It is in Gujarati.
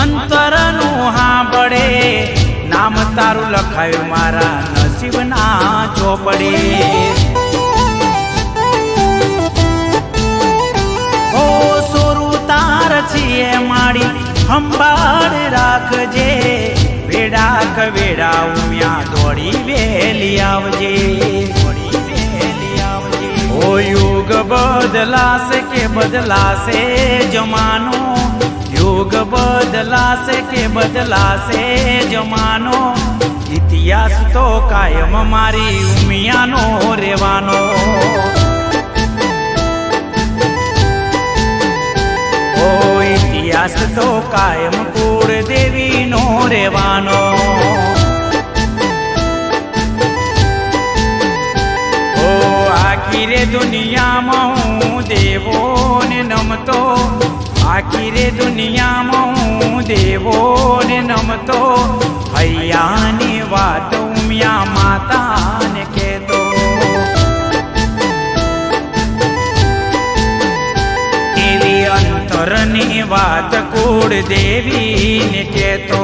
અંતરનું હાંભળે નામ તારું લખાયું મારા નસીબના ચોપડે. ઓ સોરું તાર છીએ માડી સંભાળ રાખજે. વેડા કવેડા ઉમ્યા દોડી વેલી આવજે. યુગ બદલાશે કે બદલાશે જમાનો બદલાશે કે બદલાશે જમાનો? ઇતિહાસ તો કાયમ મારી ઉમિયાનો રેવાનો ઓ, ઇતિહાસ તો કાયમ કુળ દેવીનો રેવાનો ઓ, આખી રે દુનિયામાં હું દેવો આખી રે દુનિયામાં હું દેવો નમતો, હૈયાની વાત ઉમિયા માતાને કહેતો. એવી અંતરની વાત કુળ દેવીને કહેતો.